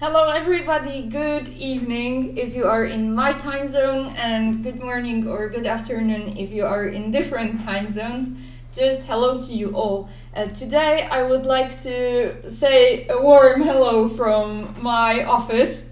Hello, everybody. Good evening if you are in my time zone, and good morning or good afternoon if you are in different time zones. Just hello to you all. Uh, today, I would like to say a warm hello from my office,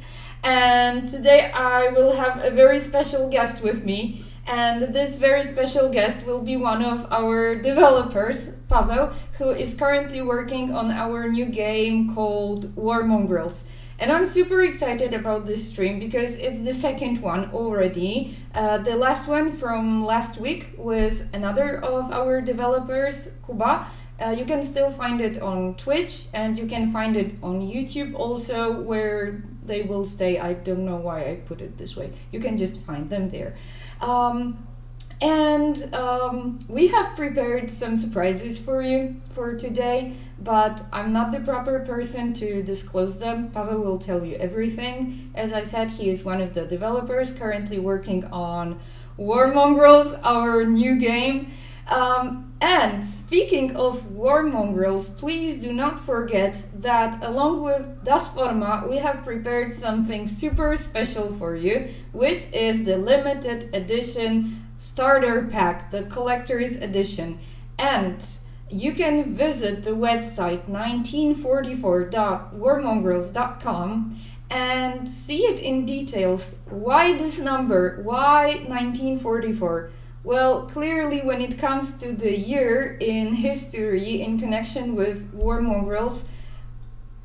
and today I will have a very special guest with me. And this very special guest will be one of our developers, Pavel, who is currently working on our new game called War Mongrels. And I'm super excited about this stream because it's the second one already. Uh, the last one from last week with another of our developers, Kuba. Uh, you can still find it on Twitch and you can find it on YouTube also, where they will stay. I don't know why I put it this way. You can just find them there. Um, and um, we have prepared some surprises for you for today, but I'm not the proper person to disclose them. Pavel will tell you everything. As I said, he is one of the developers currently working on War Mongrels, our new game. Um, and speaking of War Mongrels, please do not forget that along with Das Forma, we have prepared something super special for you, which is the limited edition starter pack, the collector's edition. And you can visit the website 1944.warmongrels.com and see it in details. Why this number? Why 1944? Well, clearly, when it comes to the year in history in connection with War Mongrels,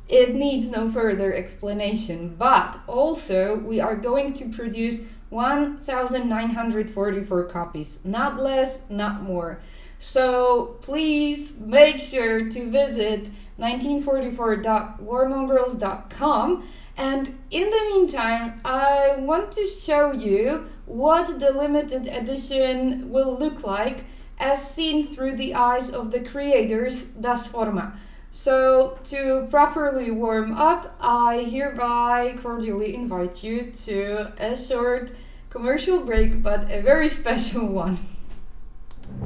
it needs no further explanation. But also, we are going to produce 1,944 copies. Not less, not more. So please make sure to visit 1944.warmongrels.com. And in the meantime, I want to show you what the limited edition will look like as seen through the eyes of the creators Das Forma. So, to properly warm up, I hereby cordially invite you to a short commercial break, but a very special one.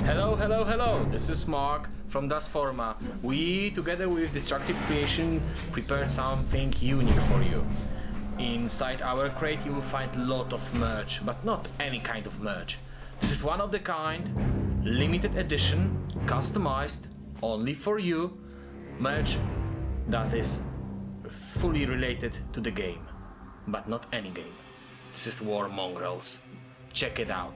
Hello, hello, hello. This is Mark from Das Forma. We, together with Destructive Creation, prepared something unique for you. Inside our crate you will find a lot of merch, but not any kind of merch. This is one of the kind, limited edition, customized, only for you, merch that is fully related to the game, but not any game. This is War Mongrels. Check it out.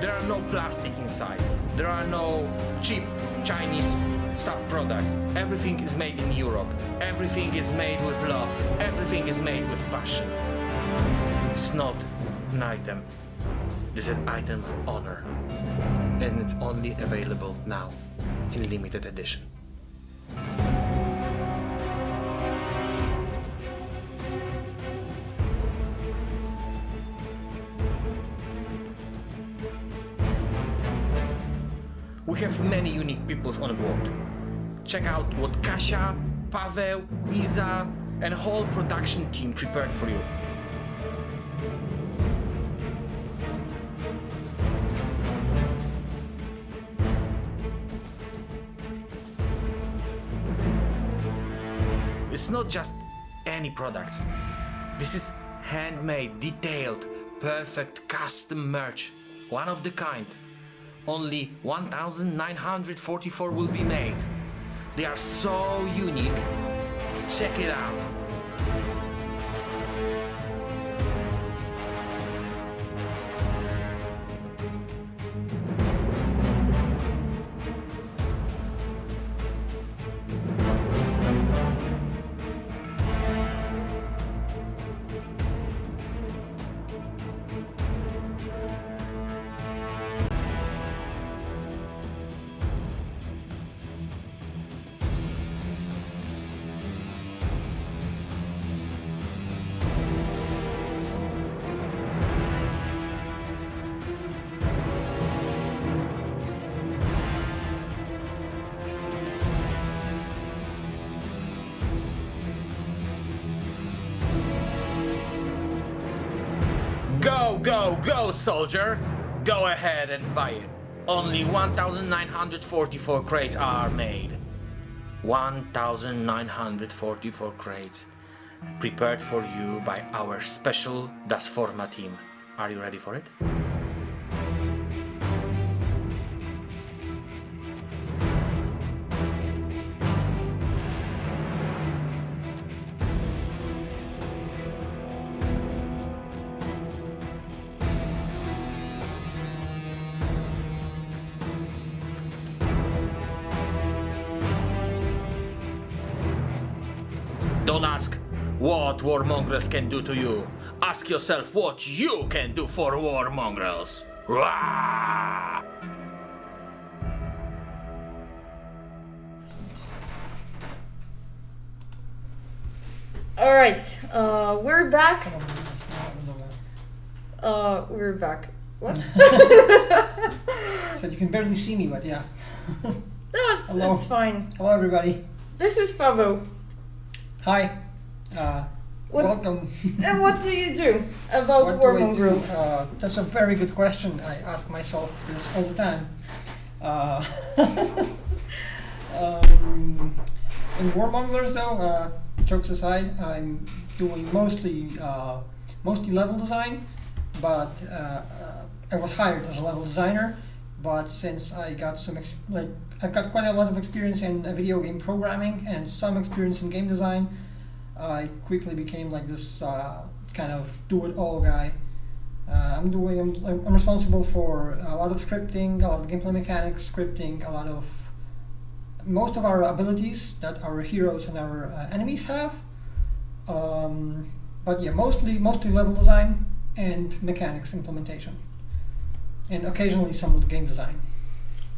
There are no plastic inside. There are no cheap Chinese sub-products. Everything is made in Europe. Everything is made with love. Everything is made with passion. It's not an item. This is an item of honor and it's only available now in limited edition. We have many unique peoples on board. Check out what Kasia, Pavel, Isa, and whole production team prepared for you. It's not just any products. This is handmade, detailed, perfect custom merch. One of the kind. Only 1944 will be made. They are so unique. Check it out. Go, go, go, soldier! Go ahead and buy it. Only 1944 crates are made. 1944 crates prepared for you by our special Das Forma team. Are you ready for it? What war mongrels can do to you. Ask yourself what you can do for war mongrels. Rah! All right, uh, we're back. Come on, yes, no, I don't know that. Uh, we're back. What? Said you can barely see me, but yeah. No, it's, Hello. it's fine. Hello, everybody. This is Pavo. Hi. Uh, What- welcome. And what do you do about What do? mongrels? Uh, that's a very good question. I ask myself this all the time. Uh, um, in Warmongers, though, uh, jokes aside, I'm doing mostly uh, mostly level design, but uh, uh, I was hired as a level designer. But since I got some ex- like I've got quite a lot of experience in uh, video game programming and some experience in game design, I quickly became like this uh, kind of do-it-all guy. Uh, I'm doing. I'm, I'm responsible for a lot of scripting, a lot of gameplay mechanics, scripting, a lot of most of our abilities that our heroes and our uh, enemies have. Um, but yeah, mostly mostly level design and mechanics implementation, and occasionally some game design.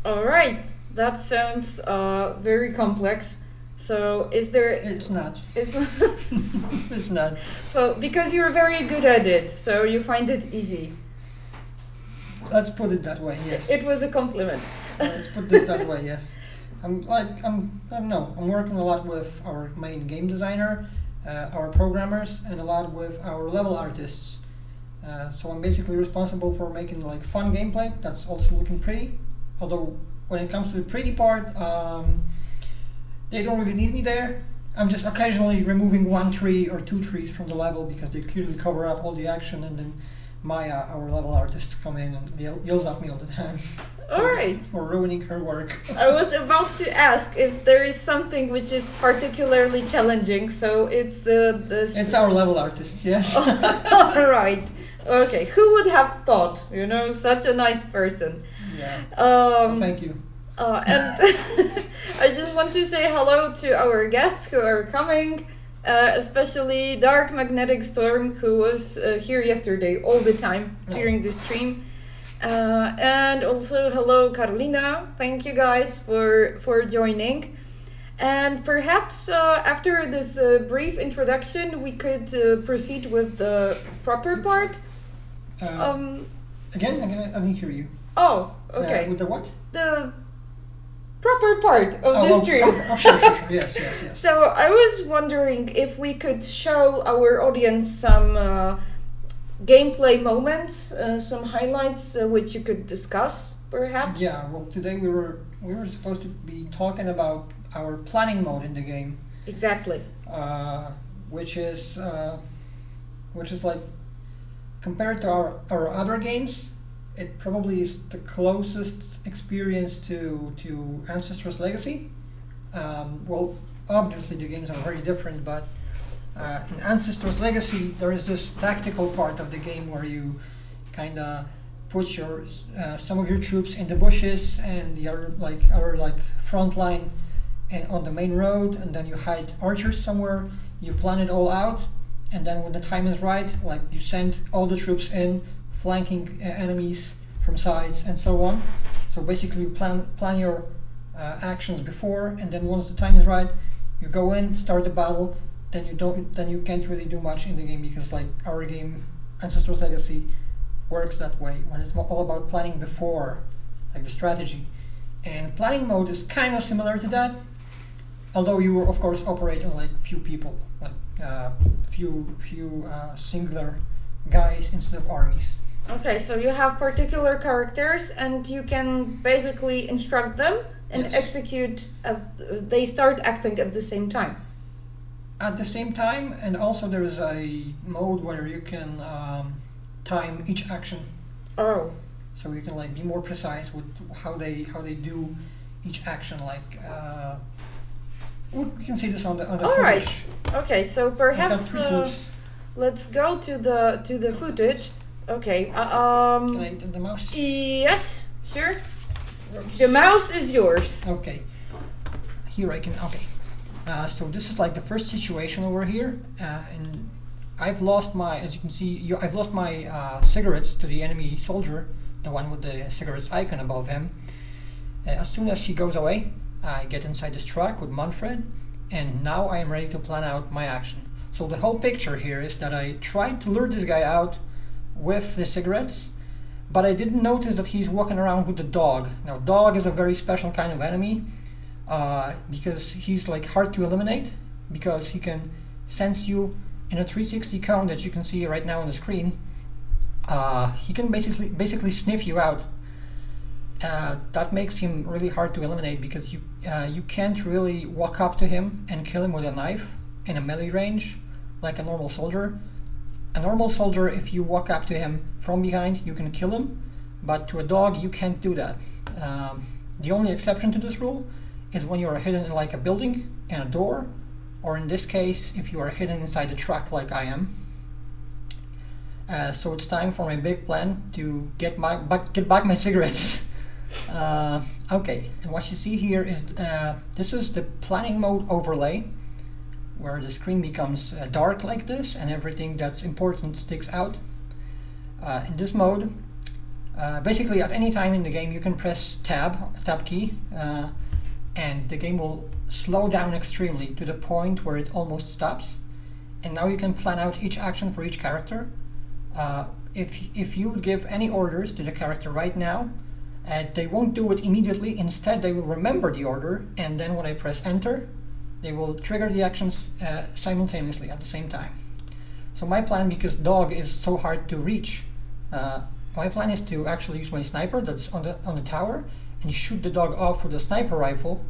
All right, that sounds uh, very complex. So, is there? It's not. Is it's not. so because you're very good at it, so you find it easy. Let's put it that way. Yes. It was a compliment. Let's put it that way. Yes. I'm like I'm. I don't know. I'm working a lot with our main game designer, uh, our programmers, and a lot with our level artists. Uh, so I'm basically responsible for making like fun gameplay that's also looking pretty. Although when it comes to the pretty part, um, they don't really need me there. I'm just occasionally removing one tree or two trees from the level because they clearly cover up all the action, and then Maya, our level artist, come in and yell, yells at me all the time All right. for ruining her work. I was about to ask if there is something which is particularly challenging. So it's uh, this. It's our level artist, yes. All right. Okay. Who would have thought? You know, such a nice person. yeah. Um, Thank you. Uh, and I just want to say hello to our guests who are coming, uh, especially Dark Magnetic Storm, who was uh, here yesterday all the time Oh. during the stream. Uh, and also hello Carolina. Thank you guys for for joining. And perhaps uh, after this uh, brief introduction, we could uh, proceed with the proper part. Um, again, again, I didn't hear you. oh, okay. with the what? the proper part of oh, the stream. Oh, oh, sure, sure, sure. Yes, yes, yes. So I was wondering if we could show our audience some uh, gameplay moments, uh, some highlights uh, which you could discuss, perhaps. Yeah. Well, today we were we were supposed to be talking about our planning mode in the game, Exactly. uh, which is uh, which is like compared to our our other games, it probably is the closest experience to to Ancestors Legacy. Um, well, obviously the games are very different, but uh, in Ancestors Legacy there is this tactical part of the game where you kind of put your uh, some of your troops in the bushes and the other like other like front line and on the main road, and then you hide archers somewhere. You plan it all out, and then when the time is right, like you send all the troops in, flanking enemies from sides and so on. So basically, you plan plan your uh, actions before, and then once the time is right, you go in, start the battle. Then you don't. Then you can't really do much in the game because like our game, Ancestors Legacy, works that way when it's all about planning before, like the strategy. And planning mode is kind of similar to that, although you of course operate on like few people, like uh, few few uh, singular guys instead of armies. Okay, so you have particular characters and you can basically instruct them and Yes. execute. At, uh, they start acting at the same time. At the same time, and also there is a mode where you can um, time each action, Oh, so you can like be more precise with how they how they do each action. Like uh, we can see this on the on the All right. footage. okay. So perhaps uh, let's go to the to the footage. Okay. Uh, um. Can I the mouse? Yes. Sure. The mouse is yours. Okay. Here I can. Okay. Uh, so this is like the first situation over here, uh, and I've lost my, as you can see, you, I've lost my uh, cigarettes to the enemy soldier, the one with the cigarettes icon above him. Uh, as soon as he goes away, I get inside this truck with Manfred, and now I am ready to plan out my action. So the whole picture here is that I tried to lure this guy out with the cigarettes, but I didn't notice that he's walking around with the dog. Now, dog is a very special kind of enemy uh, because he's like hard to eliminate because he can sense you in a 360 count that you can see right now on the screen. Uh, he can basically basically sniff you out. Uh, that makes him really hard to eliminate because you uh, you can't really walk up to him and kill him with a knife in a melee range like a normal soldier. A normal soldier, if you walk up to him from behind, you can kill him, but to a dog, you can't do that. Um, the only exception to this rule is when you are hidden in like a building and a door, or in this case, if you are hidden inside the truck like I am. Uh, so it's time for my big plan to get my back, get back my cigarettes. uh, okay, and what you see here is uh, this is the planning mode overlay, where the screen becomes uh, dark like this, and everything that's important sticks out. Uh, in this mode, uh, basically at any time in the game you can press tab, tab key, uh, and the game will slow down extremely to the point where it almost stops. And now you can plan out each action for each character. Uh, if, if you give any orders to the character right now, uh, they won't do it immediately. Instead, they will remember the order, and then when I press enter, they will trigger the actions uh, simultaneously at the same time. So my plan, because dog is so hard to reach, uh, my plan is to actually use my sniper that's on the on the tower and shoot the dog off with a sniper rifle.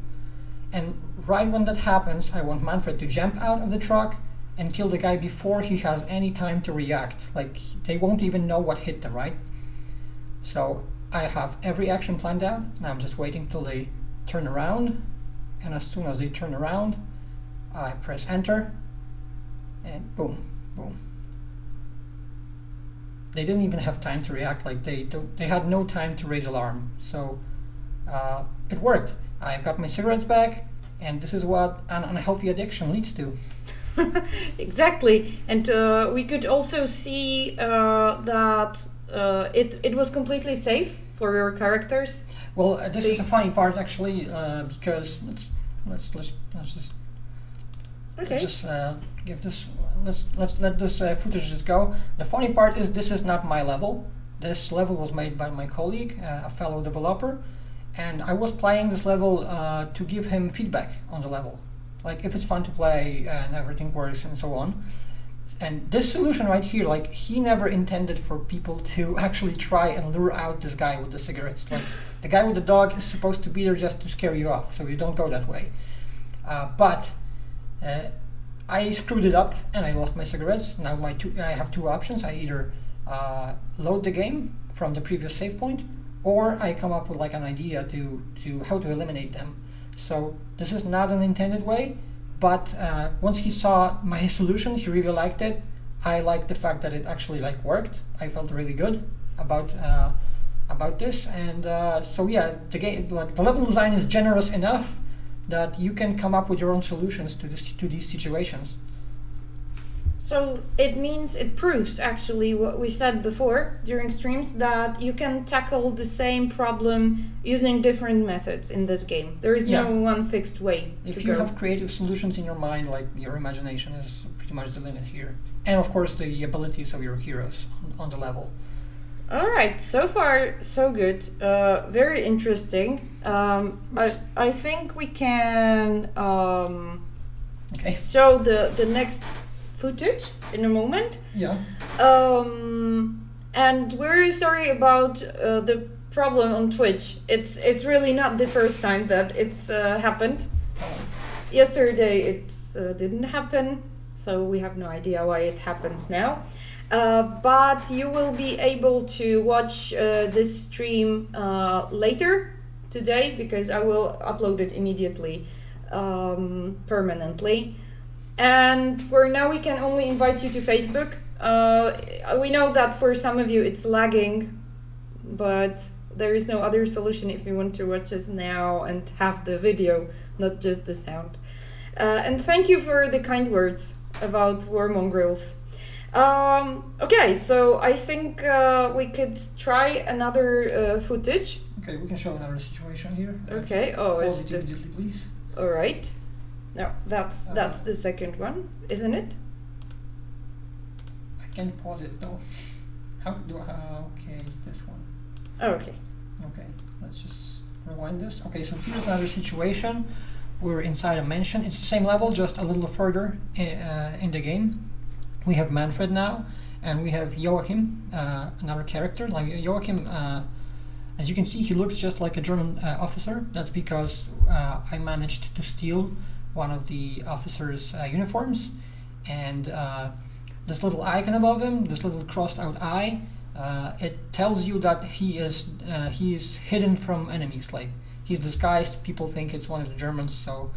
And right when that happens, I want Manfred to jump out of the truck and kill the guy before he has any time to react. Like they won't even know what hit them, right? So I have every action planned out, and I'm just waiting till they turn around. And as soon as they turn around, I press enter, and boom, boom. They didn't even have time to react. Like they they had no time to raise alarm. So uh, it worked. I got my cigarettes back, and this is what an unhealthy addiction leads to. exactly, and uh, we could also see uh, that uh, it it was completely safe for your characters. Well, uh, this is a funny part actually, uh, because let's let's let's let's just Okay. let's just uh, give this let's let's let this uh, footage just go. The funny part is this is not my level. This level was made by my colleague, uh, a fellow developer, and I was playing this level uh, to give him feedback on the level, like if it's fun to play and everything works and so on. And this solution right here, like he never intended for people to actually try and lure out this guy with the cigarettes. Like the guy with the dog is supposed to be there just to scare you off, so you don't go that way. Uh, but uh, I screwed it up and I lost my cigarettes. Now my two, I have two options. I either uh, load the game from the previous save point, or I come up with like an idea to to how to eliminate them. So this is not an intended way, but uh, once he saw my solution, he really liked it. I liked the fact that it actually like worked. I felt really good about uh, about this, and uh, so yeah, the game like the level design is generous enough that you can come up with your own solutions to this to these situations. So it means it proves actually what we said before during streams that you can tackle the same problem using different methods in this game. There is Yeah. no one fixed way If you go. have creative solutions in your mind, like your imagination is pretty much the limit here, and of course the abilities of your heroes on, on the level. All right, so far so good. Uh, very interesting. Um, I I think we can um, Okay. show the the next footage in a moment. Yeah. Um, and we're sorry about uh, the problem on Twitch. It's it's really not the first time that it's uh, happened. Yesterday it uh, didn't happen, so we have no idea why it happens now. Uh, but you will be able to watch uh, this stream uh, later today because I will upload it immediately um, permanently. And for now, we can only invite you to Facebook. Uh, we know that for some of you it's lagging, but there is no other solution if you want to watch us now and have the video, not just the sound. Uh, and thank you for the kind words about war mongrels. Um, okay, so I think uh, we could try another uh, footage. Okay, we can show another situation here. Okay. Oh, Pause it's it immediately, please. all right. No, that's Uh, that's the second one, isn't it? I can pause it though. How do I? Uh, okay, it's this one. Oh, okay. Okay, let's just rewind this. Okay, so here's another situation. We're inside a mansion. It's the same level, just a little further in, uh, in the game. We have Manfred now, and we have Joachim, uh, another character. Like Joachim, uh, as you can see, he looks just like a German uh, officer. That's because uh, I managed to steal one of the officer's uh, uniforms, and uh, this little icon above him, this little crossed-out eye, uh, it tells you that he is he is hidden from enemies. Like he's disguised. People think it's one of the Germans, so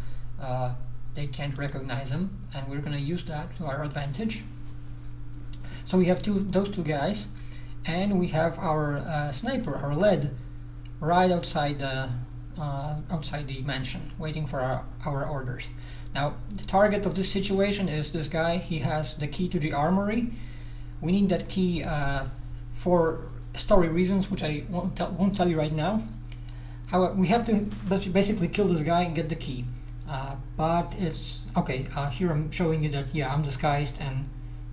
they can't recognize him, and we're gonna use that to our advantage. So we have two those two guys, and we have our uh, sniper, our lead, right outside the uh, outside the mansion, waiting for our, our orders. Now the target of this situation is this guy. He has the key to the armory. We need that key uh, for story reasons, which I won't tell, won't tell you right now. However, we have to basically kill this guy and get the key. Uh, but it's okay. Uh, here I'm showing you that yeah, I'm disguised and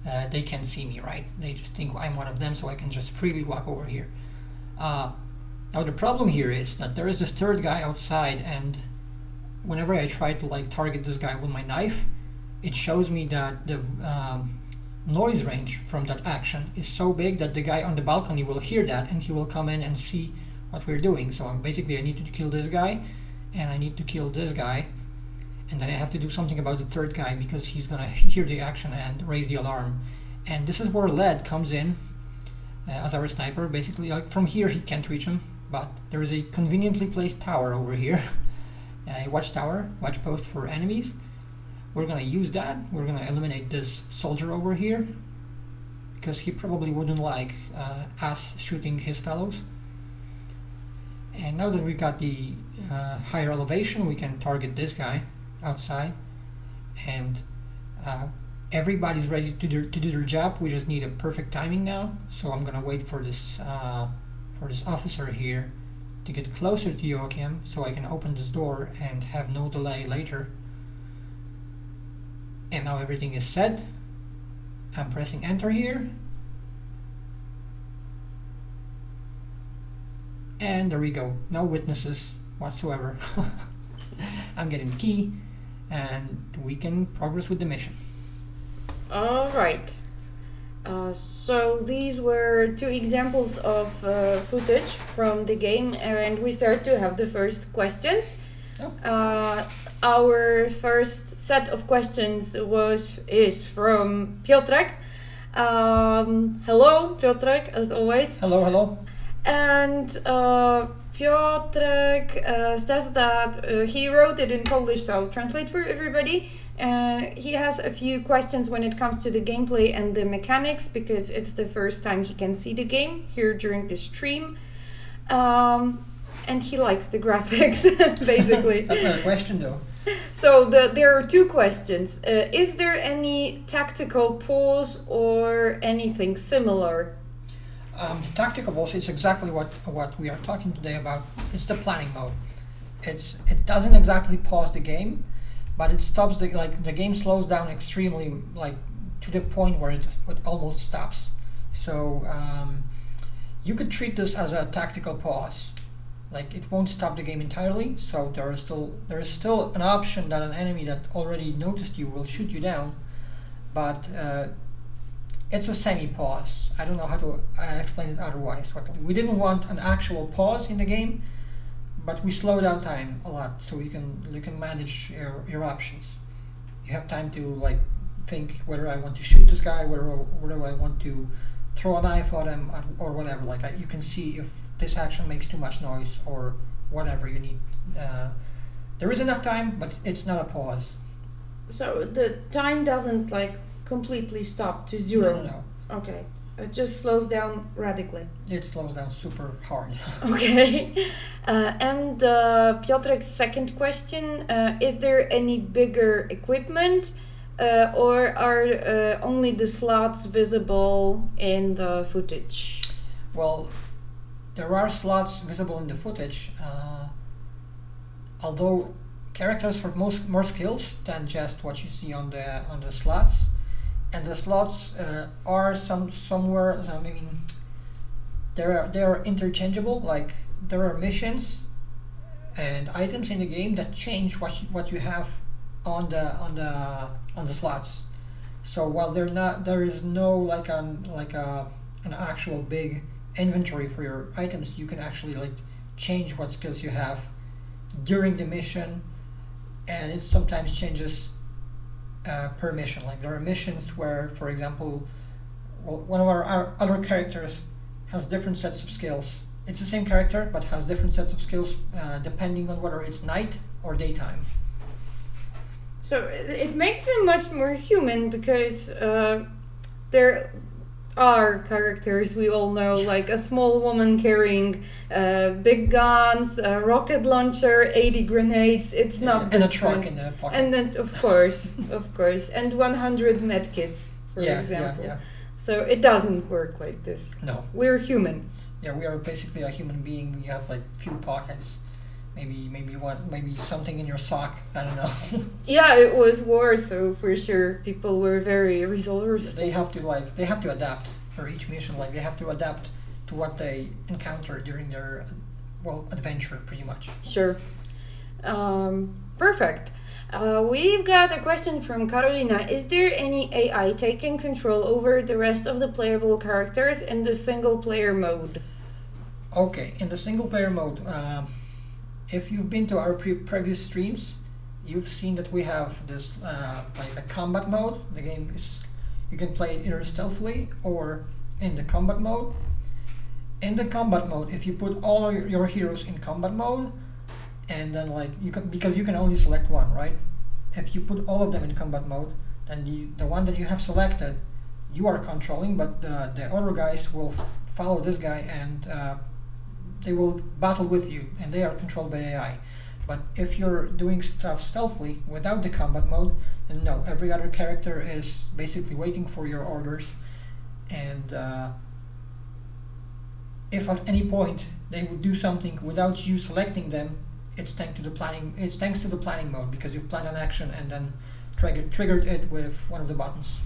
uh, they can't see me, right? They just think I'm one of them, so I can just freely walk over here. Uh, now the problem here is that there is this third guy outside, and whenever I try to like target this guy with my knife, it shows me that the um, noise range from that action is so big that the guy on the balcony will hear that and he will come in and see what we're doing. So I'm basically I need to kill this guy, and I need to kill this guy, and then I have to do something about the third guy because he's gonna hear the action and raise the alarm. And this is where Led comes in uh, as our sniper. Basically, like from here he can't reach him, but there is a conveniently placed tower over here, a watchtower, watch post for enemies. We're gonna use that. We're gonna eliminate this soldier over here because he probably wouldn't like uh, us shooting his fellows. And now that we've got the uh, higher elevation, we can target this guy outside, and uh, everybody's ready to do, to do their job. We just need a perfect timing now. So I'm gonna wait for this uh, for this officer here to get closer to Joachim, so I can open this door and have no delay later. And now everything is set. I'm pressing enter here. And there we go. No witnesses whatsoever. I'm getting key and we can progress with the mission. All right. Uh, so these were two examples of uh, footage from the game, and we start to have the first questions. Oh. Uh, our first set of questions was is from Piotrek. Um, hello, Piotrek, as always. Hello, hello. And uh, Piotrek uh, says that uh, he wrote it in Polish, so I'll translate for everybody. Uh, he has a few questions when it comes to the gameplay and the mechanics because it's the first time he can see the game here during the stream. Um, and he likes the graphics, basically. That's not a question though. So the, there are two questions. Uh, is there any tactical pause or anything similar? Um, the tactical pause is exactly what what we are talking today about. It's the planning mode. It's it doesn't exactly pause the game, but it stops the like the game slows down extremely like to the point where it, it almost stops. So um, you could treat this as a tactical pause. Like it won't stop the game entirely. So there is still there is still an option that an enemy that already noticed you will shoot you down, but uh, it's a semi pause. I don't know how to uh, explain it otherwise. We didn't want an actual pause in the game, but we slow down time a lot so you can you can manage your, your options. You have time to like think whether I want to shoot this guy, whether whether I want to throw a knife at him or whatever. Like I, you can see if this action makes too much noise or whatever you need. Uh, there is enough time, but it's not a pause. So the time doesn't like completely stop to zero. No, no, no. Okay. It just slows down radically. It slows down super hard. Okay. Uh, and uh, Piotr's second question uh, Is there any bigger equipment uh, or are uh, only the slots visible in the footage? Well, there are slots visible in the footage, uh, although characters have most more skills than just what you see on the on the slots, and the slots uh, are some somewhere. I mean, they are they are interchangeable. Like there are missions and items in the game that change what you, what you have on the on the on the slots. So while they're not, there is no like an like a an actual big inventory for your items. You can actually like change what skills you have during the mission, and it sometimes changes uh, per mission. Like there are missions where, for example, well, one of our, our other characters has different sets of skills. It's the same character, but has different sets of skills uh, depending on whether it's night or daytime. So it makes them much more human because uh, there are characters we all know, like a small woman carrying uh, big guns, a rocket launcher, 80 grenades. It's not and a truck in the pocket. And then, of course, of course, and 100 medkits, for yeah, example. yeah, So it doesn't work like this. No, We're human. yeah, we are basically a human being. We have like few pockets, maybe maybe one maybe something in your sock. I don't know. Yeah, it was war, so for sure people were very resourceful. they have to like they have to adapt for each mission. Like they have to adapt to what they encounter during their well adventure, pretty much. Sure. Um, perfect. Uh, we've got a question from Carolina. Is there any AI taking control over the rest of the playable characters in the single player mode? Okay, in the single player mode, um, if you've been to our pre- previous streams, you've seen that we have this uh, like a combat mode. The game is you can play it either stealthily or in the combat mode. In the combat mode, if you put all your, heroes in combat mode, and then like you can because you can only select one, right? If you put all of them in combat mode, then the the one that you have selected, you are controlling, but the the other guys will follow this guy and uh, they will battle with you, and they are controlled by AI. But if you're doing stuff stealthily without the combat mode, then no, every other character is basically waiting for your orders, and uh, if at any point they would do something without you selecting them, it's thanks to the planning. It's thanks to the planning mode because you've planned an action and then triggered triggered it with one of the buttons.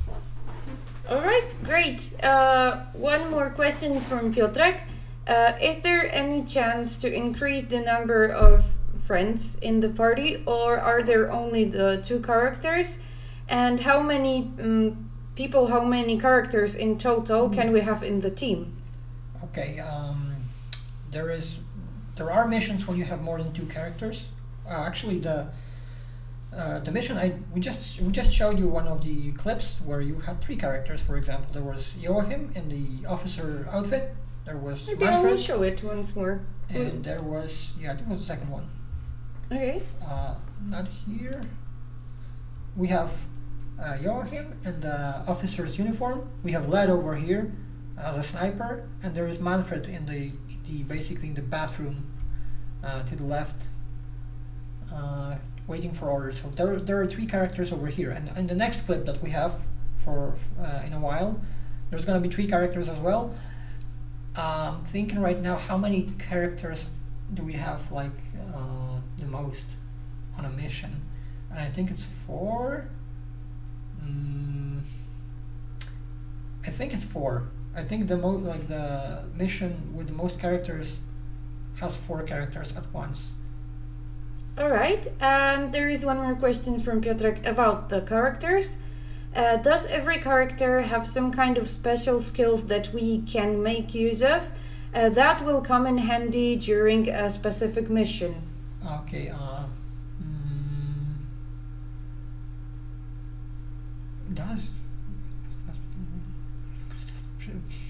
All right, great. Uh, one more question from Piotrek. Uh, is there any chance to increase the number of friends in the party, or are there only the two characters? And how many um, people, how many characters in total can we have in the team? Okay, um, there is there are missions when you have more than two characters. Uh, actually, the uh, the mission I we just we just showed you one of the clips where you had three characters. For example, there was Joachim in the officer outfit. There was Maybe I will show it once more. and there was yeah, I think it was the second one. Okay. Uh, not here. We have uh, Joachim in the officer's uniform. We have Led over here as a sniper, and there is Manfred in the, the basically in the bathroom uh, to the left, uh, waiting for orders. So there, there are three characters over here, and in the next clip that we have for uh, in a while, there's gonna be three characters as well. Um, thinking right now, how many characters do we have like uh, the most on a mission? And I think it's four. Mm, I think it's four. I think the most like the mission with the most characters has four characters at once. All right, and there is one more question from Piotrek about the characters. Uh, does every character have some kind of special skills that we can make use of? Uh, that will come in handy during a specific mission. Okay. Uh, mm, does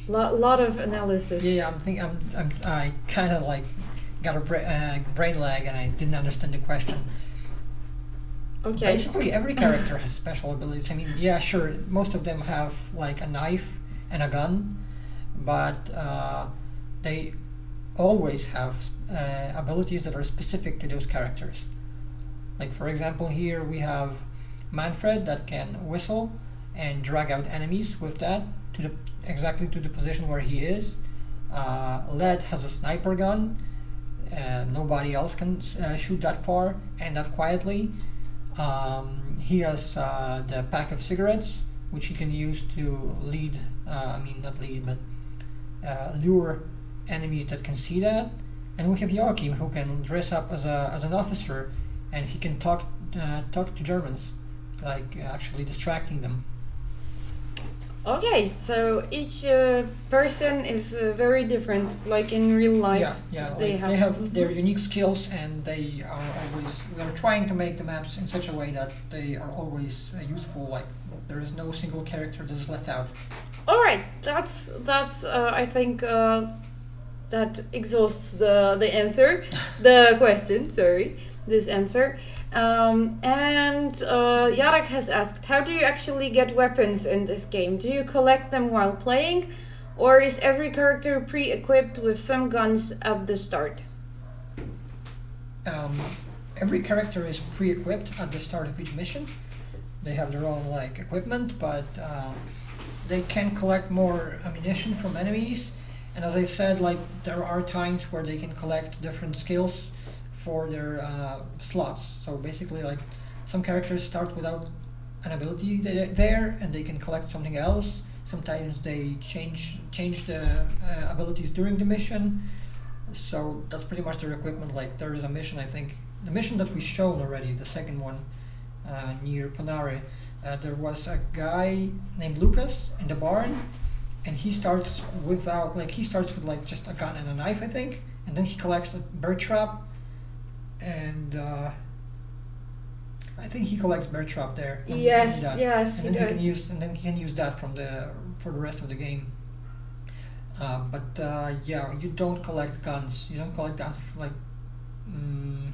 Lot, lot of analysis. yeah, I'm think I'm, I'm I kind of like got a bra- uh, brain lag and I didn't understand the question. Okay. Basically, every character has special abilities. I mean, yeah, sure, most of them have like a knife and a gun, but uh, they always have uh, abilities that are specific to those characters. Like, for example, here we have Manfred that can whistle and drag out enemies with that to the exactly to the position where he is. Uh, Led has a sniper gun. Uh, nobody else can uh, shoot that far and that quietly. Um, he has uh, the pack of cigarettes, which he can use to lead, uh, I mean, not lead, but uh, lure enemies that can see that. And we have Joachim, who can dress up as, a, as an officer and he can talk, uh, talk to Germans, like actually distracting them. Okay, so each uh, person is uh, very different, like in real life. Yeah, yeah. they like have- they have their unique skills, and they are always. We are trying to make the maps in such a way that they are always uh, useful. Like there is no single character that is left out. All right, that's that's. Uh, I think uh, that exhausts the the answer, the question. Sorry, this answer. Um, and uh, has asked, how do you actually get weapons in this game? Do you collect them while playing, or is every character pre-equipped with some guns at the start? Um, every character is pre-equipped at the start of each mission. They have their own like equipment, but um, they can collect more ammunition from enemies. And as I said, like there are times where they can collect different skills for their uh, slots. So basically, like some characters start without an ability there, and they can collect something else. Sometimes they change change the uh, abilities during the mission. So that's pretty much their equipment. Like there is a mission, I think, the mission that we shown already, the second one uh, near Panare. Uh, there was a guy named Lucas in the barn, and he starts without like he starts with like just a gun and a knife, I think, and then he collects a bird trap, and uh, I think he collects bird trap there. and- Yes, that. yes, and he then he does. can use and then he can use that from the for the rest of the game. Uh, but uh, yeah, you don't collect guns. You don't collect guns like. Mm,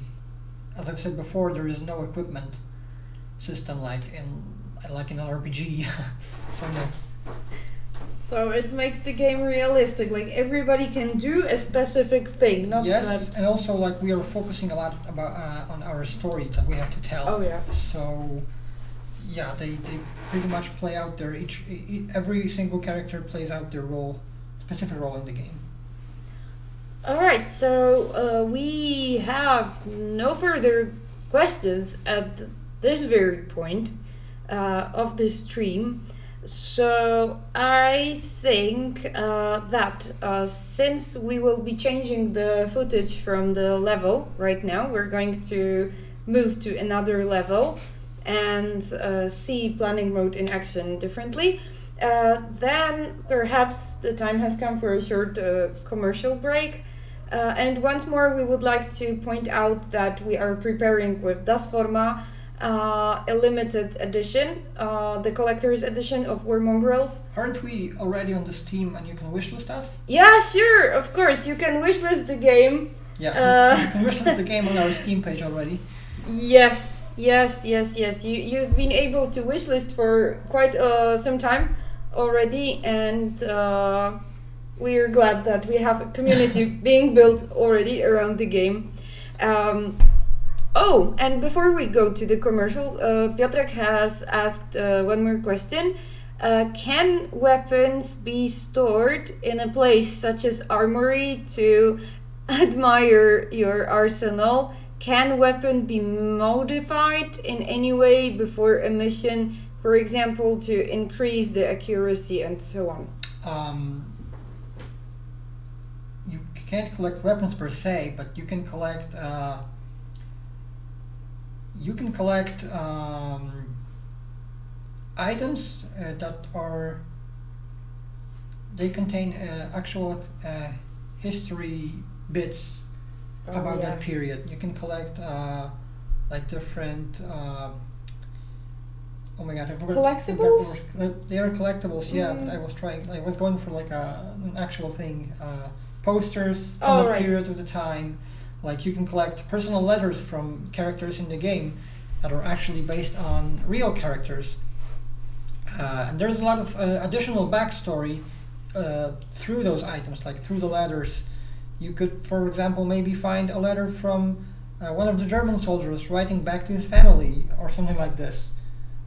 as I've said before, there is no equipment system like in like in an RPG. so no. So it makes the game realistic. Like everybody can do a specific thing, not yes, that. and also like we are focusing a lot about uh, on our story that we have to tell. Oh yeah. So yeah, they, they pretty much play out their each every single character plays out their role, specific role in the game. All right. So uh, we have no further questions at this very point uh, of the stream. So I think uh, that uh, since we will be changing the footage from the level right now, we're going to move to another level and uh, see planning mode in action differently. Uh, then perhaps the time has come for a short uh, commercial break. Uh, and once more, we would like to point out that we are preparing with Das Forma uh, a limited edition, uh, the collector's edition of War Mongrels. Aren't we already on the Steam and you can wishlist us? Yeah, sure, of course, you can wishlist the game. Yeah, Uh, you can wishlist the game on our Steam page already. Yes, yes, yes, yes. You you've been able to wishlist for quite uh, some time already, and uh, we're glad that we have a community being built already around the game. Um, oh, and before we go to the commercial, uh, Piotrek has asked uh, one more question. Uh, can weapons be stored in a place such as armory to admire your arsenal? Can weapon be modified in any way before a mission, for example, to increase the accuracy and so on? Um, you can't collect weapons per se, but you can collect. Uh, you can collect um, items uh, that are they contain uh, actual uh, history bits Oh, about yeah. that period. You can collect uh, like different. Uh, oh my god! I forgot. Collectibles? the They are collectibles. Yeah, but Mm. I was trying. I was going for like a an actual thing. Uh, posters from Oh, that right. period of the time. Like you can collect personal letters from characters in the game that are actually based on real characters. Uh, and there's a lot of uh, additional backstory uh, through those items, like through the letters. You could, for example, maybe find a letter from uh, one of the German soldiers writing back to his family or something like this,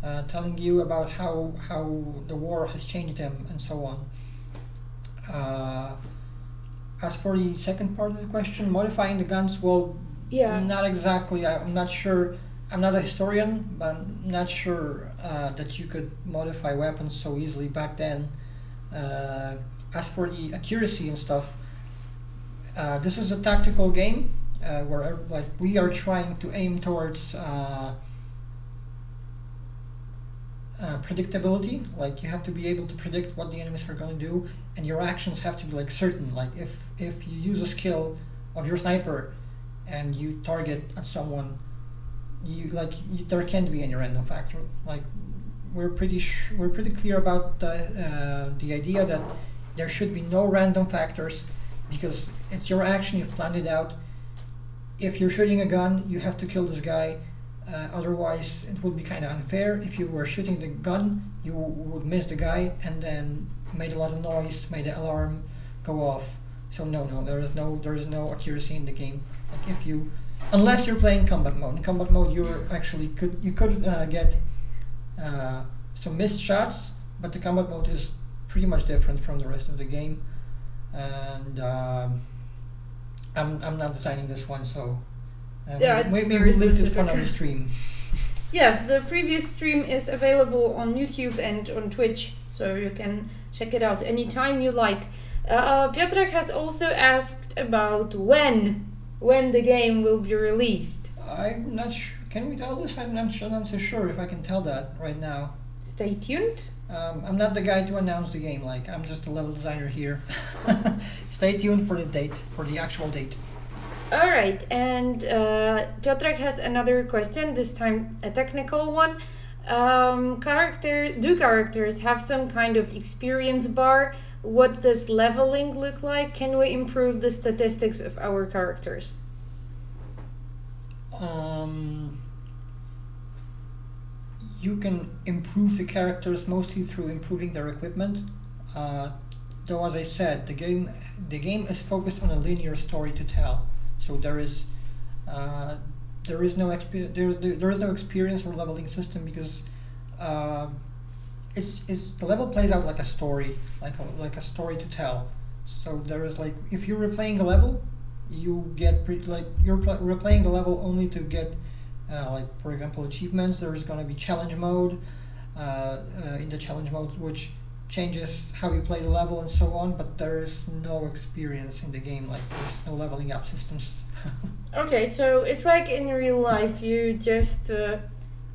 uh, telling you about how, how the war has changed him and so on. Uh, as for the second part of the question, modifying the guns, well, Yeah. not exactly. I'm not sure. I'm not a historian, but I'm not sure uh, that you could modify weapons so easily back then. Uh, as for the accuracy and stuff, uh, this is a tactical game uh, where like we are trying to aim towards uh, predictability. Like you have to be able to predict what the enemies are going to do, and your actions have to be like certain. Like if if you use a skill of your sniper and you target at someone, you like you, there can't be any random factor. Like we're pretty we're pretty clear about the uh, the idea that there should be no random factors because it's your action. You've planned it out. If you're shooting a gun, you have to kill this guy. Uh, otherwise, it would be kind of unfair. If you were shooting the gun, you would miss the guy and then made a lot of noise, made the alarm go off. So no, no, there is no there is no accuracy in the game. Like if you, unless you're playing combat mode. In combat mode, you actually could you could uh, get uh, some missed shots, but the combat mode is pretty much different from the rest of the game. And um, I'm I'm not designing this one, so uh, Yeah, it's maybe very we'll link this specific. one on the stream. Yes, the previous stream is available on YouTube and on Twitch, so you can check it out anytime you like. Uh, Piotrek has also asked about when when the game will be released. I'm not sure. Can we tell this? I'm not sure. I'm not so sure if I can tell that right now. Stay tuned. Um, I'm not the guy to announce the game. Like I'm just a level designer here. Stay tuned for the date, for the actual date. All right, and uh, Piotrek has another question. This time, a technical one. Um, character do characters have some kind of experience bar? What does leveling look like? Can we improve the statistics of our characters? Um, you can improve the characters mostly through improving their equipment. Uh, though, as I said, the game the game is focused on a linear story to tell. So there is uh, there is no there is there is no experience or leveling system because uh, it's it's the level plays out like a story, like a, like a story to tell. So there is like if you're replaying a level, you get pre- like you're pl- replaying the level only to get uh, like for example achievements. There is going to be challenge mode uh, uh, in the challenge mode, which changes how you play the level and so on. But there is no experience in the game. Like there's no leveling up systems. Okay, so it's like in real life, you just uh,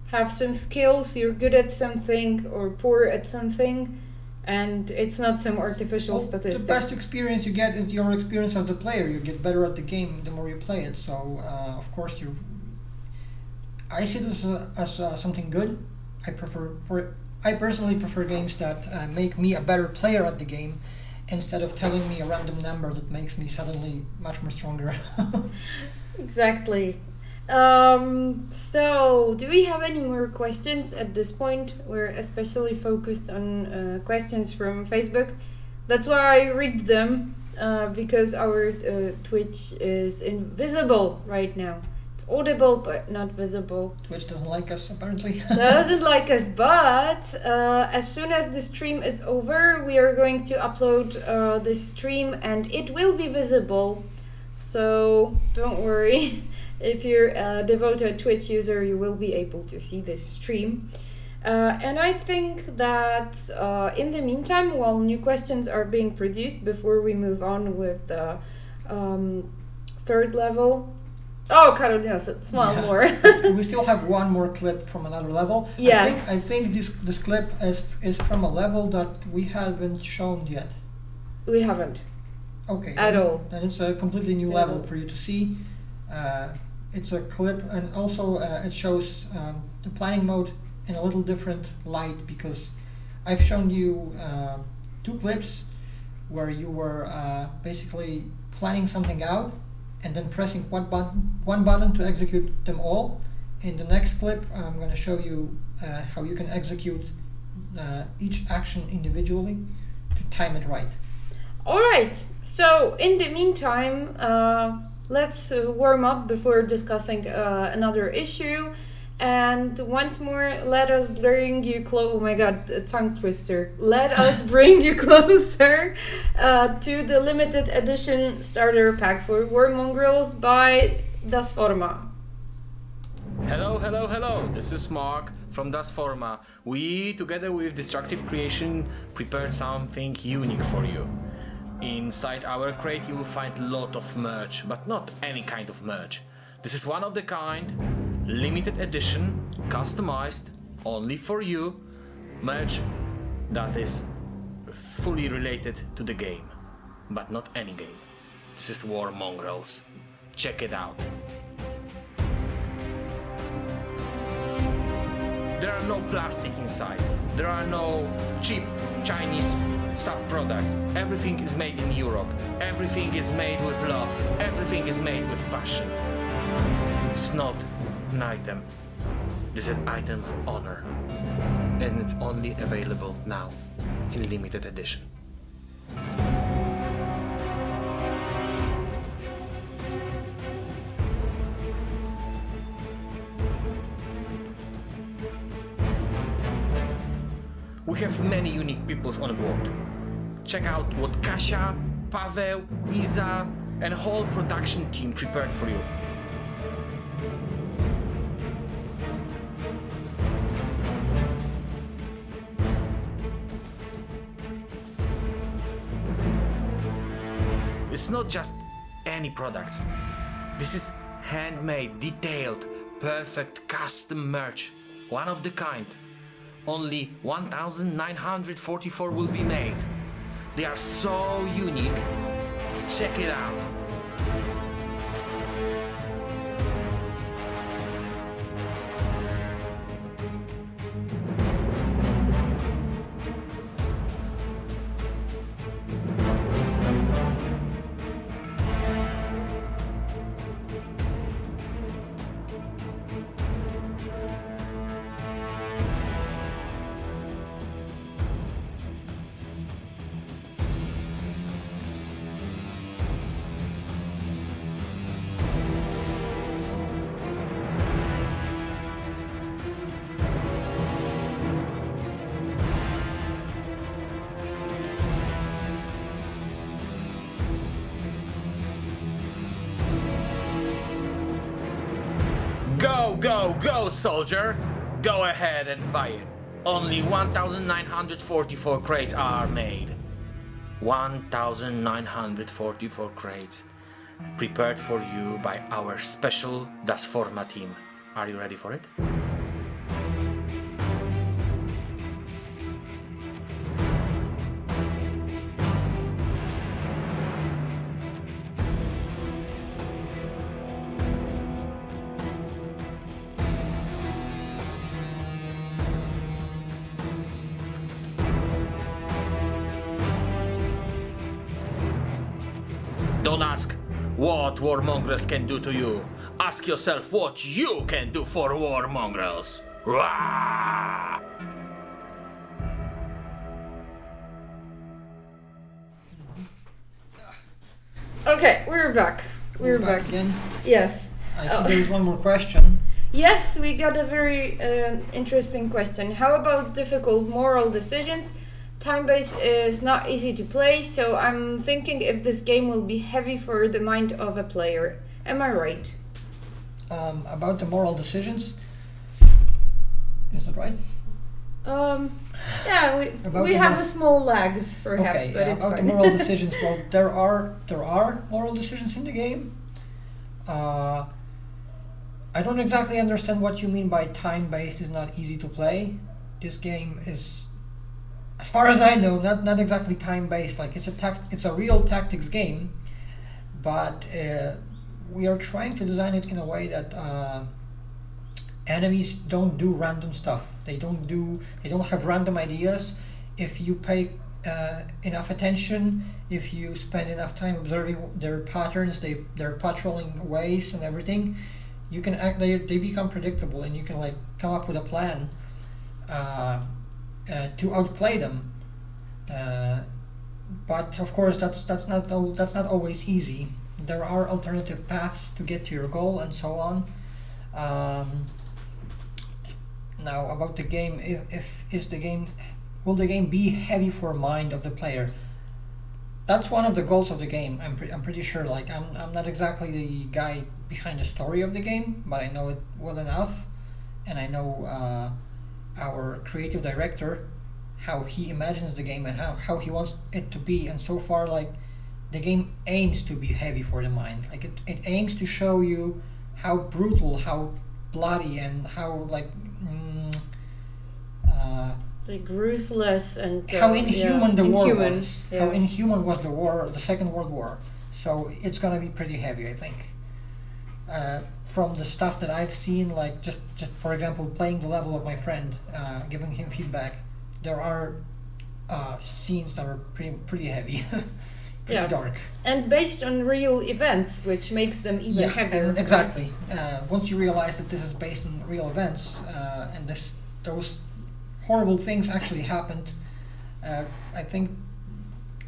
have some skills, you're good at something or poor at something, and it's not some artificial Well, statistics. The best experience you get is your experience as the player. You get better at the game the more you play it. So uh, of course you. I see this uh, as uh, something good. I prefer for I personally prefer games that uh, make me a better player at the game, instead of telling me a random number that makes me suddenly much more stronger. Exactly. Um, so, do we have any more questions at this point? We're especially focused on uh, questions from Facebook. That's why I read them uh, because our uh, Twitch is invisible right now. Audible but not visible. Twitch doesn't like us apparently. doesn't like us, but uh, as soon as the stream is over, we are going to upload uh, this stream and it will be visible. So don't worry. If you're a devoted Twitch user, you will be able to see this stream. Uh, and I think that uh, in the meantime, while new questions are being produced before we move on with the um, third level, Oh, said smile Yeah. more. we still have one more clip from another level. I Yes. think, I think this this clip is is from a level that we haven't shown yet. we haven't. Okay. At all. And it's a completely new At level all. for you to see. Uh, it's a clip, and also uh, it shows um, the planning mode in a little different light because I've shown you uh, two clips where you were uh, basically planning something out and then pressing one button, one button to execute them all. In the next clip, I'm going to show you uh, how you can execute uh, each action individually to time it right. All right. So in the meantime, uh, let's warm up before discussing uh, another issue. And once more, let us bring you close. Oh my God, a tongue twister. Let us bring you closer uh, to the limited edition starter pack for War Mongrels by Das Forma. Hello, hello, hello. This is Mark from Das Forma. We, together with Destructive Creation, prepared something unique for you. Inside our crate, you will find a lot of merch, but not any kind of merch. This is one of the kind, limited edition, customized only for you, merch that is fully related to the game, but not any game. This is War Mongrels. Check it out. There are no plastic inside. There are no cheap Chinese sub products. Everything is made in Europe. Everything is made with love. Everything is made with passion. It's not an item. It's an item of honor. And it's only available now in limited edition. We have many unique peoples on board. Check out what Kasia, Pavel, Iza, and whole production team prepared for you. It's not just any products. This is handmade, detailed, perfect custom merch. One of the kind. Only 1944 will be made. They are so unique. Check it out. Go, go, soldier! Go ahead and buy it. Only 1,944 crates are made. 1,944 crates prepared for you by our special Das Forma team. Are you ready for it? What warmongrels can do to you. Ask yourself what you can do for warmongrels. Rah! Okay, we're back. We're, back. again. Yes. I see Oh. there is one more question. Yes, we got a very uh, interesting question. How about difficult moral decisions? Time based is not easy to play, so I'm thinking if this game will be heavy for the mind of a player. Am I right? Um, about the moral decisions. Is that right? Um, yeah, we, About we have a small lag, perhaps, okay, but yeah, it's about fine. the moral decisions. Well, there are there are moral decisions in the game. Uh, I don't exactly understand what you mean by time-based is not easy to play. This game is, as far as I know, not not exactly time-based. Like it's a tact, it's a real tactics game, but uh, we are trying to design it in a way that uh, enemies don't do random stuff. They don't do. They don't have random ideas. If you pay uh, enough attention, if you spend enough time observing their patterns, they their patrolling ways and everything, you can act. They they become predictable, and you can like come up with a plan uh, to outplay them. Uh, but of course, that's that's not that's not always easy. There are alternative paths to get to your goal, and so on. Um, now about the game, if, if is the game will the game be heavy for mind of the player? That's one of the goals of the game. I'm, pre- I'm pretty sure. Like I'm, I'm not exactly the guy behind the story of the game, but I know it well enough, and I know uh, our creative director, how he imagines the game and how, how he wants it to be. And so far, like the game aims to be heavy for the mind. Like it, it aims to show you how brutal, how bloody, and how like. Mm, uh, Like ruthless and uh, how inhuman yeah, the war inhuman, was. yeah. How inhuman was the war, the Second World War. So it's gonna be pretty heavy, I think. Uh, from the stuff that I've seen, like just just for example, playing the level of my friend, uh, giving him feedback, there are uh, scenes that are pretty pretty heavy, pretty Yeah. dark. and based on real events, which makes them even Yeah, heavier. and exactly. Uh, once you realize that this is based on real events uh, and this those horrible things actually happened, uh, I think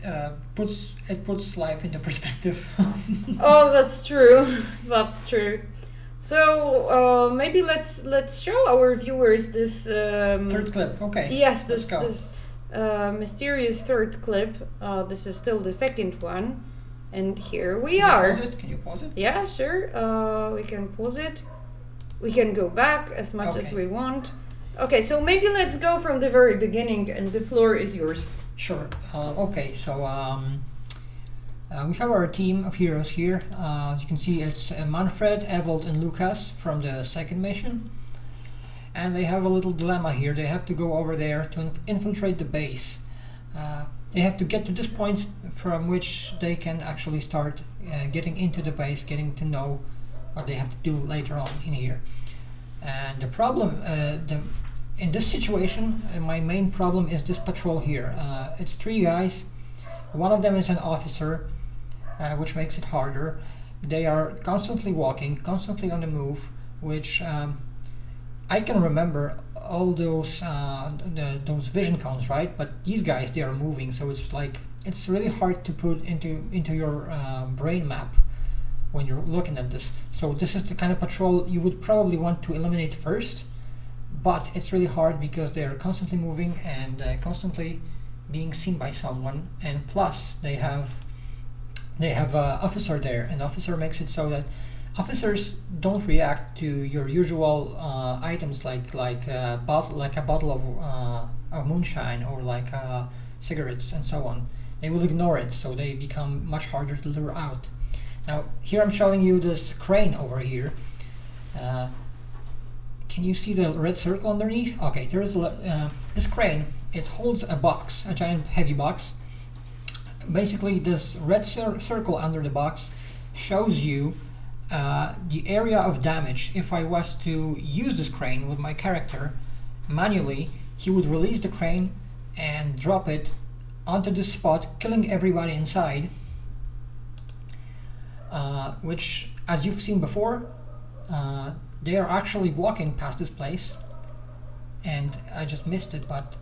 uh, puts it puts life into perspective. Oh, that's true. that's true. So uh, maybe let's let's show our viewers this. Um, Third clip. Okay. Yes, this this uh, mysterious third clip. Uh, this is still the second one, and here we Can you are. Pause it? Can you pause it? Yeah, sure. Uh, we can pause it. We can go back as much as we want. Okay, so maybe let's go from the very beginning, and the floor is yours. Sure. Uh, okay. So um, uh, we have our team of heroes here. Uh, as you can see, it's uh, Manfred, Ewald, and Lucas from the second mission. And they have a little dilemma here. They have to go over there to inf- infiltrate the base. Uh, they have to get to this point from which they can actually start uh, getting into the base, getting to know what they have to do later on in here. And the problem, uh, the, in this situation, my main problem is this patrol here. It's three guys. One of them is an officer, uh, which makes it harder. They are constantly walking, constantly on the move, which um, I can remember all those uh, the, those vision cones, right? But these guys, they are moving, so it's like it's really hard to put into into your uh, brain map when you're looking at this. So this is the kind of patrol you would probably want to eliminate first, but it's really hard because they're constantly moving and uh, constantly being seen by someone, and plus they have they have an officer there, and officer makes it so that officers don't react to your usual uh, items like like a bottle like a bottle of uh, of moonshine or like uh, cigarettes and so on. They will ignore it, so they become much harder to lure out. Now here I'm showing you this crane over here. Uh, can you see the red circle underneath? Okay, there's a, uh, this crane. It holds a box, a giant heavy box. Basically, this red cir- circle under the box shows you uh, the area of damage. If I was to use this crane with my character manually, he would release the crane and drop it onto this spot, killing everybody inside. Uh, which, as you've seen before, uh, they are actually walking past this place, and I just missed it. But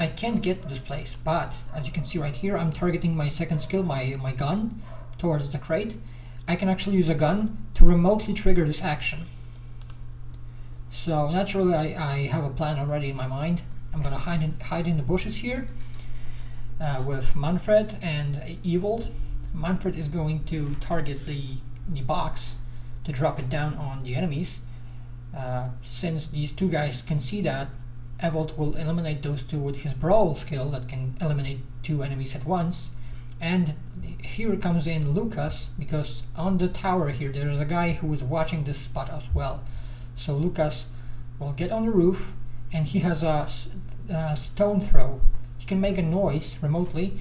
I can't get to this place. But as you can see right here, I'm targeting my second skill, my my gun, towards the crate. I can actually use a gun to remotely trigger this action. So naturally, I, I have a plan already in my mind. I'm gonna hide in, hide in the bushes here uh, with Manfred and Ewald. Manfred is going to target the the box to drop it down on the enemies. Uh, since these two guys can see that, Ewald will eliminate those two with his brawl skill that can eliminate two enemies at once. And here comes in Lucas because on the tower here there's a guy who is watching this spot as well. So Lucas will get on the roof and he has a stone throw. He can make a noise remotely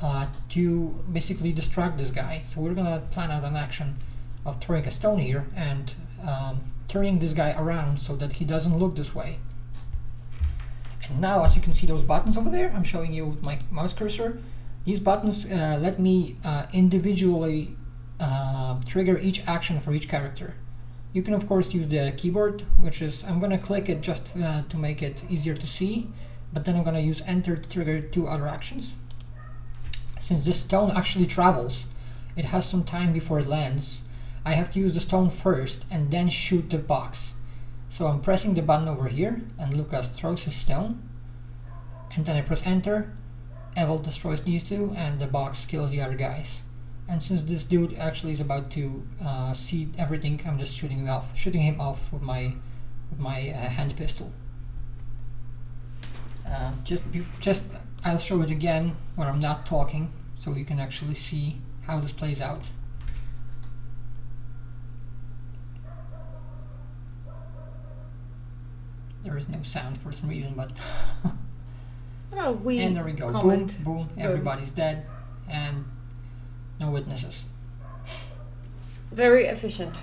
uh, to basically distract this guy. So we're gonna plan out an action of throwing a stone here and um, turning this guy around so that he doesn't look this way. Now, as you can see those buttons over there, I'm showing you with my mouse cursor. These buttons uh, let me uh, individually uh, trigger each action for each character. You can of course use the keyboard, which is, I'm gonna click it just uh, to make it easier to see, but then I'm gonna use enter to trigger two other actions. Since this stone actually travels, it has some time before it lands. I have to use the stone first and then shoot the box. So I'm pressing the button over here and Lucas throws his stone and then I press enter, Evil destroys these two and the box kills the other guys. And since this dude actually is about to uh, see everything, I'm just shooting him off, shooting him off with my with my uh, hand pistol. Uh, just just I'll show it again when I'm not talking, so you can actually see how this plays out. There is no sound for some reason, but Oh, we and there we go. comment. Boom, boom. Everybody's dead, and no witnesses. Very efficient.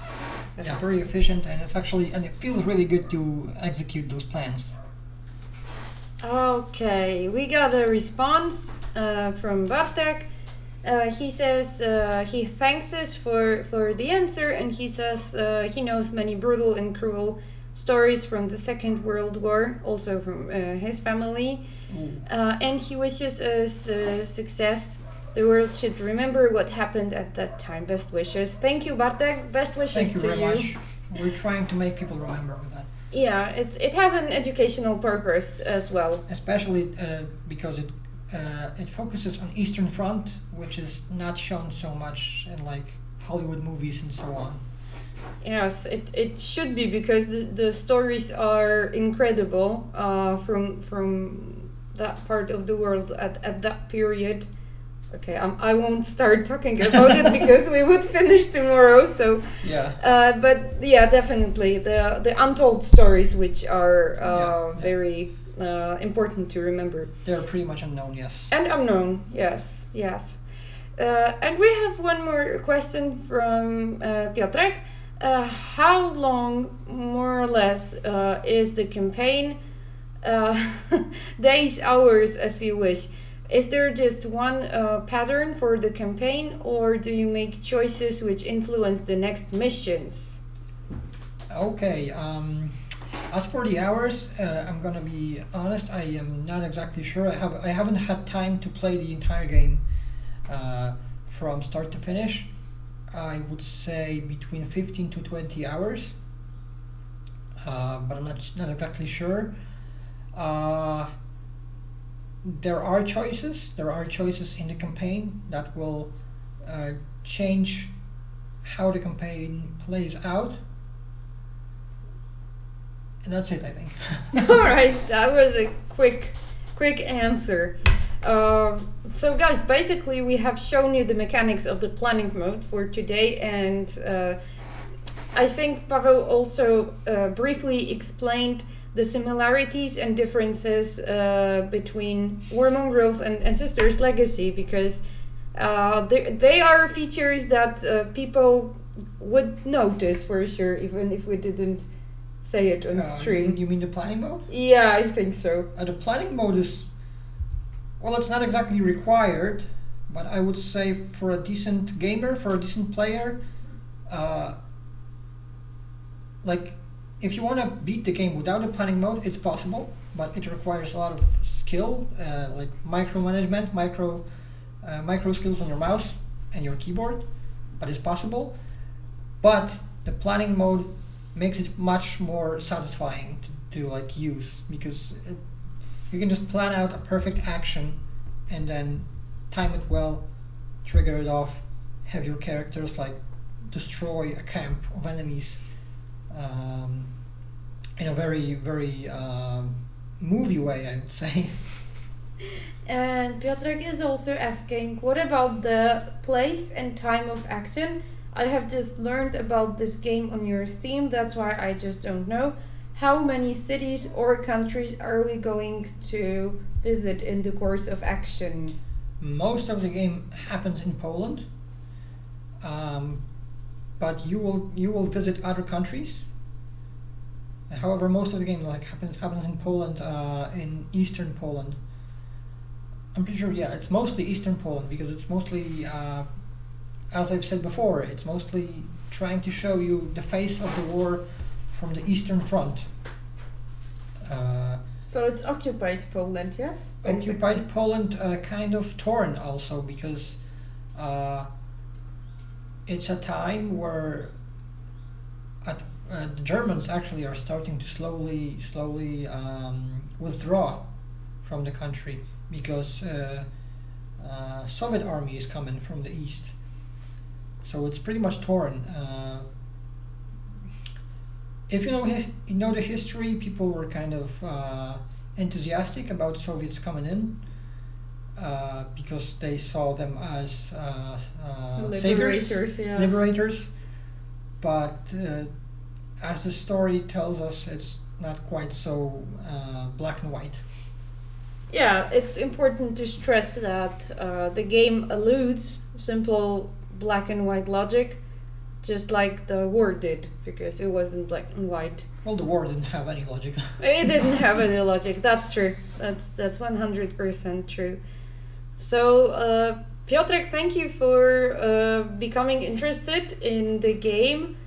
Yeah, very efficient, and it's actually and it feels really good to execute those plans. Okay, we got a response uh, from Bartek. Uh, he says uh, he thanks us for, for the answer, and he says uh, he knows many brutal and cruel stories from the Second World War, also from uh, his family. Uh, and he wishes us uh, success. The world should remember what happened at that time. Best wishes. Thank you, Bartek. Best wishes Thank you to very you. much. We're trying to make people remember with that, Yeah, it's, it has an educational purpose as well. especially uh, because it uh, it focuses on Eastern Front, which is not shown so much in like Hollywood movies and so on. Yes, it, it should be because the, the stories are incredible uh, from from that part of the world at, at that period. Okay, um, I won't start talking about it because we would finish tomorrow. So, Yeah. uh, but yeah, definitely the the untold stories which are uh, Yeah, yeah. very uh, important to remember. They're pretty much unknown, yes. And unknown, yes, yes. Uh, and we have one more question from uh, Piotrek. Uh, how long, more or less, uh, is the campaign? Uh, days, hours, as you wish. Is there just one uh, pattern for the campaign, or do you make choices which influence the next missions? Okay. Um, as for the hours, uh, I'm gonna be honest. I am not exactly sure. I have I haven't had time to play the entire game uh, from start to finish. I would say between 15 to 20 hours, uh, but I'm not not exactly sure. Uh, there are choices. There are choices in the campaign that will uh, change how the campaign plays out. And that's it, I think. All right, that was a quick, quick answer. Um, so, guys, basically, we have shown you the mechanics of the planning mode for today, and uh, I think Pavel also uh, briefly explained the similarities and differences uh, between War Mongrels and Ancestors Legacy because uh, they, they are features that uh, people would notice for sure, even if we didn't say it on stream. You mean the planning mode? Yeah, I think so. The planning mode is, well, it's not exactly required, but I would say for a decent gamer, for a decent player, uh, like if you want to beat the game without a planning mode, it's possible, but it requires a lot of skill, uh, like micromanagement, micro, uh, micro skills on your mouse and your keyboard, but it's possible. But the planning mode makes it much more satisfying to, to like use because it, you can just plan out a perfect action and then time it well, trigger it off, have your characters like destroy a camp of enemies um, in a very very um, movie way, I would say. And Piotrek is also asking, what about the place and time of action? I have just learned about this game on your Steam, that's why I just don't know. How many cities or countries are we going to visit in the course of action? Most of the game happens in Poland, um, but you will you will visit other countries. However, most of the game like happens happens in Poland, uh, in eastern Poland. I'm pretty sure, yeah, it's mostly eastern Poland because it's mostly, uh, as I've said before, it's mostly trying to show you the face of the war from the eastern front. Uh, So it's occupied Poland, yes? occupied Poland uh, kind of torn also because uh, it's a time where at, uh, the Germans actually are starting to slowly, slowly um, withdraw from the country because uh, uh, Soviet army is coming from the east. So it's pretty much torn. If you know his, you know the history, people were kind of uh, enthusiastic about Soviets coming in uh, because they saw them as uh, uh, saviors, Liberators, yeah. liberators. But uh, as the story tells us, it's not quite so uh, black and white. Yeah, it's important to stress that uh, the game alludes simple black and white logic, just like the war did, because it wasn't black and white. Well, the war didn't have any logic. It didn't have any logic. That's true. That's that's one hundred percent true. So, uh, Piotrek, thank you for uh, becoming interested in the game.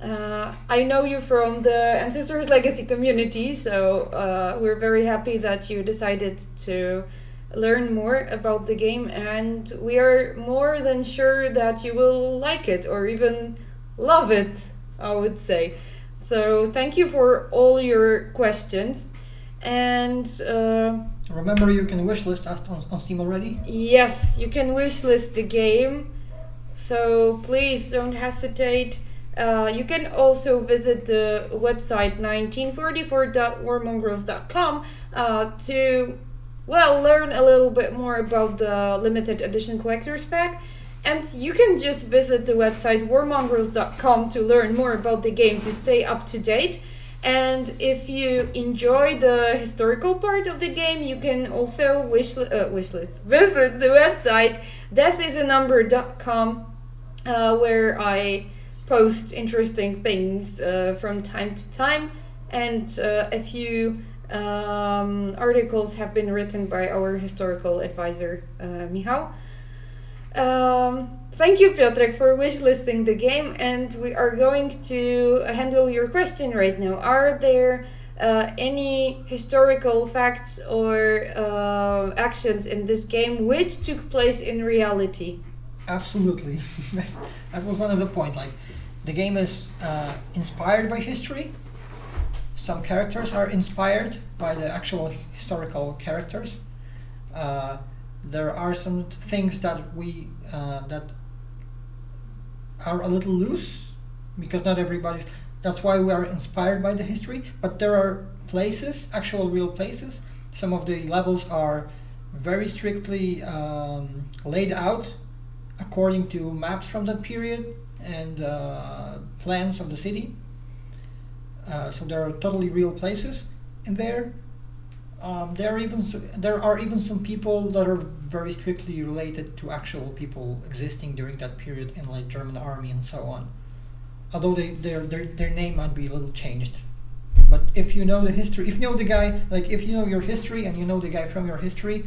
Uh, I know you from the Ancestors Legacy community, so uh, we're very happy that you decided to learn more about the game, and we are more than sure that you will like it or even love it, I would say. So, thank you for all your questions. And uh, Remember, you can wishlist us on, on Steam already. Yes, you can wishlist the game, so please don't hesitate. Uh, you can also visit the website 1944.warmongrels.com uh, to, well, learn a little bit more about the limited edition collector's pack. And you can just visit the website warmongrels.com to learn more about the game to stay up to date. And if you enjoy the historical part of the game, you can also wish uh, wishlist visit the website deathisanumber.com, uh, where I post interesting things uh, from time to time, and uh, a few um, articles have been written by our historical advisor uh, Michał. Um, thank you, Piotrek, for wishlisting the game, and we are going to handle your question right now. Are there uh, any historical facts or uh, actions in this game which took place in reality? Absolutely, that was one of the point. Like, the game is uh, inspired by history. Some characters are inspired by the actual historical characters. There are some things that we uh, that are a little loose because not everybody. That's why we are inspired by the history. But there are places, actual real places. Some of the levels are very strictly um, laid out according to maps from that period and uh, plans of the city. Uh, so there are totally real places in there. Um, there are even there are even some people that are very strictly related to actual people existing during that period in like German army and so on. Although they their their their name might be a little changed. But if you know the history, if you know the guy, like if you know your history and you know the guy from your history,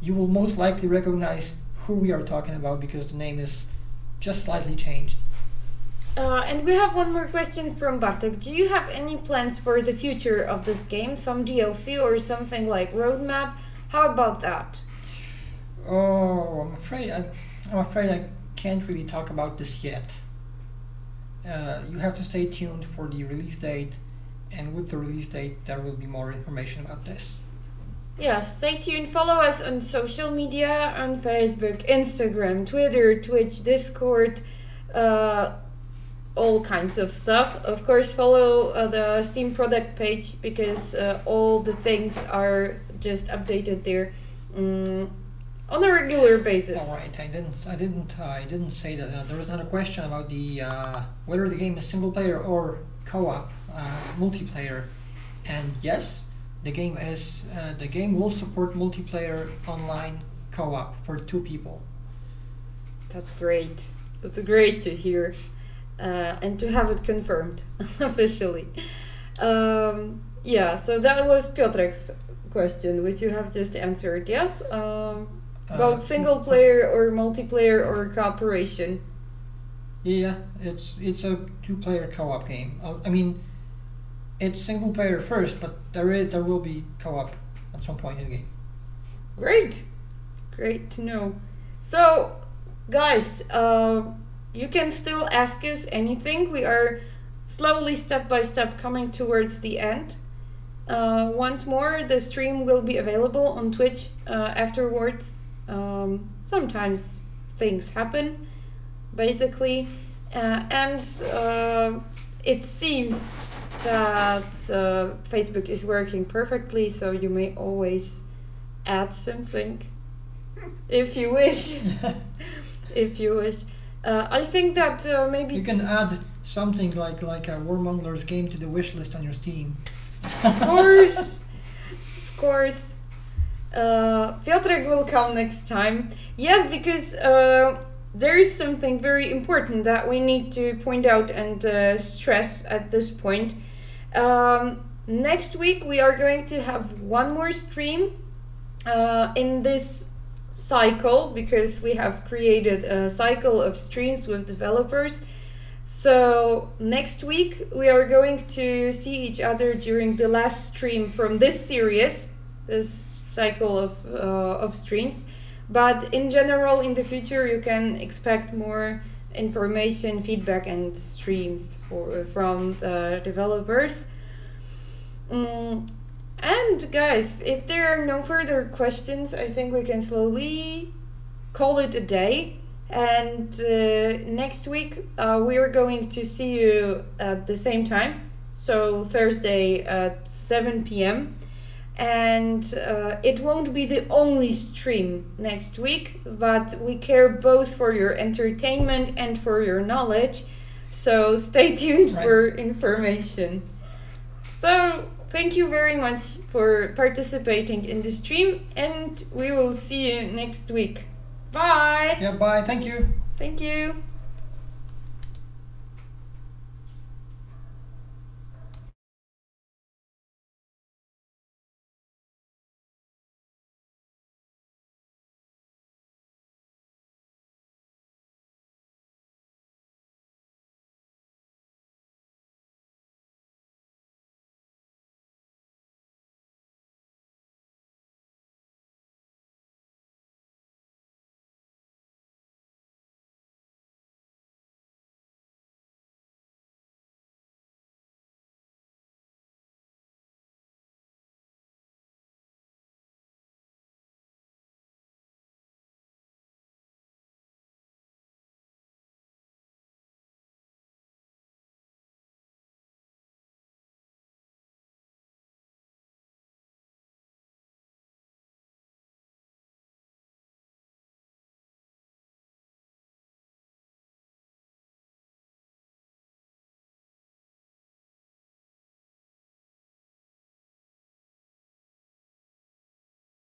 you will most likely recognize who we are talking about because the name is just slightly changed. Uh, and we have one more question from Bartek. Do you have any plans for the future of this game? Some DLC or something like roadmap? How about that? Oh, I'm afraid I, I'm afraid I can't really talk about this yet. Uh, you have to stay tuned for the release date, and with the release date, there will be more information about this. Yeah, stay tuned. Follow us on social media on Facebook, Instagram, Twitter, Twitch, Discord, uh, all kinds of stuff. Of course, follow uh, the Steam product page because uh, all the things are just updated there mm, on a regular basis. All right, I didn't, I didn't, uh, I didn't say that. Uh, there was another question about the uh, whether the game is single player or co-op, uh, multiplayer, and yes, the game is. Uh, the game will support multiplayer online co-op for two people. That's great. That's great to hear, uh, and to have it confirmed officially. Um, yeah, so that was Piotrek's question, which you have just answered. Yes, um, about Uh, single player or multiplayer or cooperation. Yeah, it's it's a two-player co-op game. Uh, I mean, it's single player first, but there is there will be co-op at some point in the game. Great, great to know. So, guys, uh, you can still ask us anything. We are slowly, step by step, coming towards the end. Uh, once more, the stream will be available on Twitch uh, afterwards. Um, sometimes things happen, basically, uh, and uh, it seems that uh, Facebook is working perfectly, so you may always add something if you wish. if you wish. Uh, I think that uh, maybe You can add something like like a War Mongrels game to the wish list on your Steam. Of course, of course. Uh, Piotrek will come next time. Yes, because uh, there is something very important that we need to point out and uh, stress at this point. Um, next week we are going to have one more stream uh, in this cycle because we have created a cycle of streams with developers. So next week we are going to see each other during the last stream from this series, this cycle of uh, of streams. But in general, in the future, you can expect more information, feedback, and streams for from the developers. Mm, and guys, if there are no further questions, I think we can slowly call it a day. And uh, next week, uh, we are going to see you at the same time. So, Thursday at 7 p.m. And uh, it won't be the only stream next week, but we care both for your entertainment and for your knowledge. So, stay tuned Right. for information. So, thank you very much for participating in the stream, and we will see you next week. Bye! Yeah, bye. Thank you. Thank you.